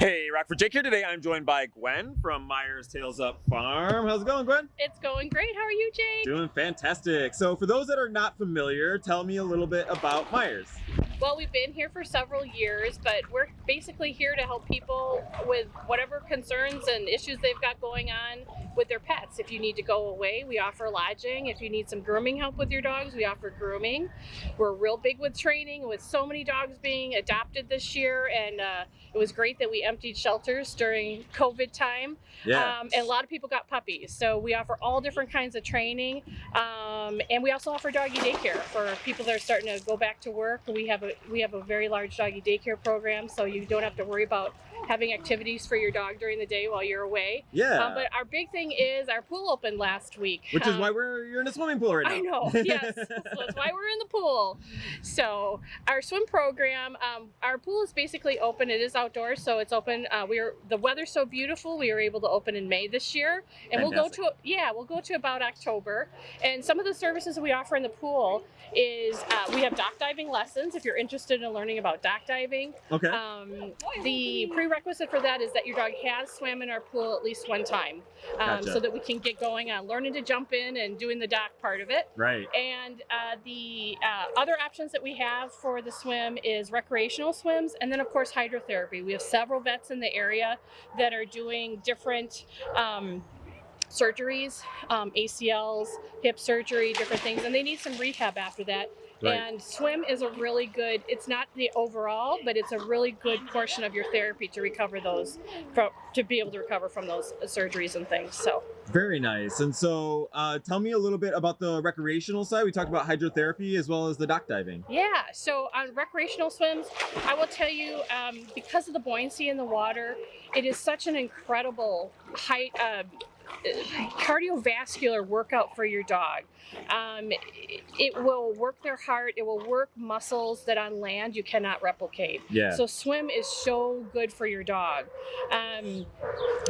Hey, Rockford Jake here today. I'm joined by Gwen from Myers Tails Up Farm. How's it going, Gwen? It's going great. How are you, Jake? Doing fantastic. So, for those that are not familiar, tell me a little bit about Myers. Well, we've been here for several years, but we're basically here to help people with whatever concerns and issues they've got going on with their pets. If you need to go away, we offer lodging. If you need some grooming help with your dogs, we offer grooming. We're real big with training, with so many dogs being adopted this year, and uh, it was great that we emptied shelters during COVID time. Yeah. Um, and a lot of people got puppies, so we offer all different kinds of training, um, Um, and we also offer doggy daycare for people that are starting to go back to work. We have a we have a very large doggy daycare program, so you don't have to worry about having activities for your dog during the day while you're away. yeah. Um, but our big thing is our pool opened last week. Which is Um, why we're you're in a swimming pool right now. I know, yes. so that's why we're in the pool. So our swim program, um, our pool is basically open. It is outdoors, so it's open. Uh, we are the weather's so beautiful. We were able to open in May this year, and we'll go to yeah, we'll go to about October. And some of the services that we offer in the pool is uh, we have dock diving lessons. If you're interested in learning about dock diving, okay. um, the prerequisite for that is that your dog has swam in our pool at least one time, um, Gotcha. so that we can get going on learning to jump in and doing the dock part of it. right. And uh, the uh, other options that we have for the swim is recreational swims, and then of course hydrotherapy. We have several vets in the area that are doing different. Um, surgeries um, acls hip surgery different things and they need some rehab after that Right. and swim is a really good it's not the overall but it's a really good portion of your therapy to recover those from to be able to recover from those surgeries and things so Very nice. And so, uh, tell me a little bit about the recreational side. We talked about hydrotherapy as well as the dock diving. Yeah, so on recreational swims, I will tell you, um, because of the buoyancy in the water, it is such an incredible height, uh, cardiovascular workout for your dog. Um, it, will work their heart, it will work muscles that on land you cannot replicate. Yeah. So swim is so good for your dog. Um,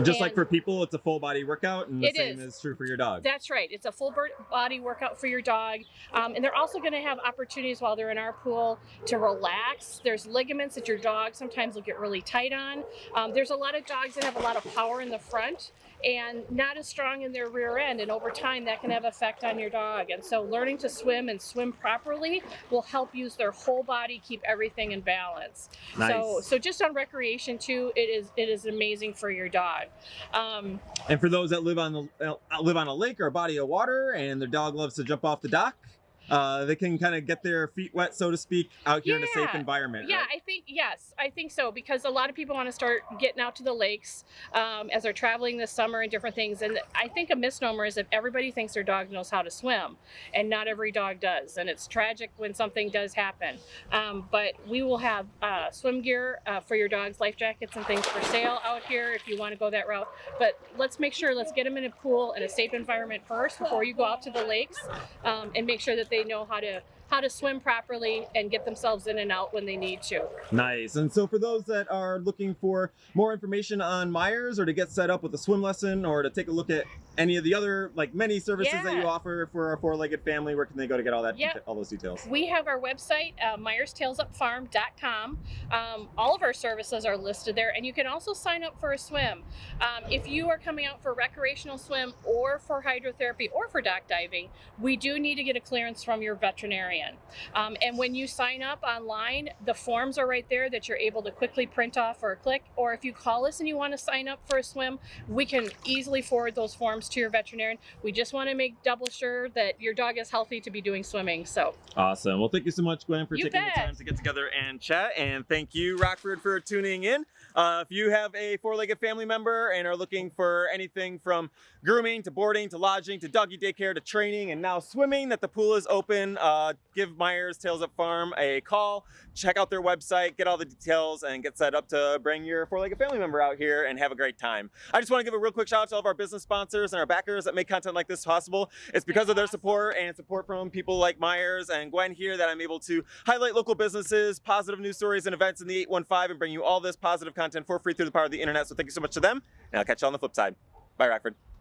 Just like for people, it's a full body workout, and the It same is. is true for your dog. That's right. It's a full body workout for your dog. Um, and they're also going to have opportunities while they're in our pool to relax. There's ligaments that your dog sometimes will get really tight on. Um, there's a lot of dogs that have a lot of power in the front and not as strong in their rear end. And over time, that can have effect on your dog. And so learning to swim and swim properly will help use their whole body, keep everything in balance. So, Nice. so so just on recreation too, it is it is amazing for your dog. Um, And for those that live on the uh, live on a lake or a body of water, and their dog loves to jump off the dock, uh, they can kind of get their feet wet, so to speak, out here in a safe environment. Yeah, right? Yes, I think so because a lot of people want to start getting out to the lakes um, as they're traveling this summer and different things. And I think a misnomer is if everybody thinks their dog knows how to swim, and not every dog does. And it's tragic when something does happen. Um, but we will have uh, swim gear uh, for your dogs, life jackets and things for sale out here if you want to go that route. But let's make sure let's get them in a pool in a safe environment first before you go out to the lakes, um, and make sure that they know how to how to swim properly and get themselves in and out when they need to. Nice. And so for those that are looking for more information on Myers or to get set up with a swim lesson or to take a look at any of the other like many services that you offer for a four-legged family, where can they go to get all that Yep. all those details? We have our website, uh, myerstailsupfarm.com. Um, all of our services are listed there, and you can also sign up for a swim. Um, if you are coming out for recreational swim or for hydrotherapy or for dock diving, we do need to get a clearance from your veterinarian. Um, and when you sign up online, the forms are right there that you're able to quickly print off or click. Or if you call us and you want to sign up for a swim, we can easily forward those forms to your veterinarian. We just want to make double sure that your dog is healthy to be doing swimming. So. Awesome. Well, thank you so much, Gwen, for You taking bet. the time to get together and chat. And thank you, Rockford, for tuning in. Uh, if you have a four-legged family member and are looking for anything from grooming to boarding to lodging to doggy daycare to training and now swimming, that the pool is open, uh, give Myers Tails Up Farm a call. Check out their website, get all the details, and get set up to bring your four-legged family member out here and have a great time. I just want to give a real quick shout out to all of our business sponsors and our backers that make content like this possible. It's because of their support and support from people like Myers and Gwen here that I'm able to highlight local businesses, positive news stories, and events in the 815 and bring you all this positive content for free through the power of the internet. So thank you so much to them, and I'll catch you on the flip side. Bye, Rockford.